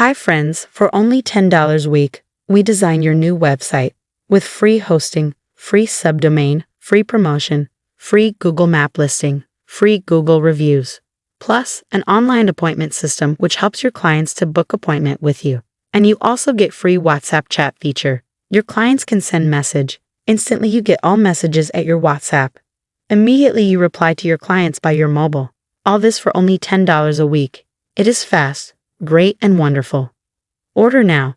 Hi friends, for only $10 a week, we design your new website with free hosting, free subdomain, free promotion, free Google Map listing, free Google reviews, plus an online appointment system which helps your clients to book appointment with you. And you also get free WhatsApp chat feature. Your clients can send message. Instantly you get all messages at your WhatsApp. Immediately you reply to your clients by your mobile. All this for only $10 a week. It is fast, great, and wonderful. Order now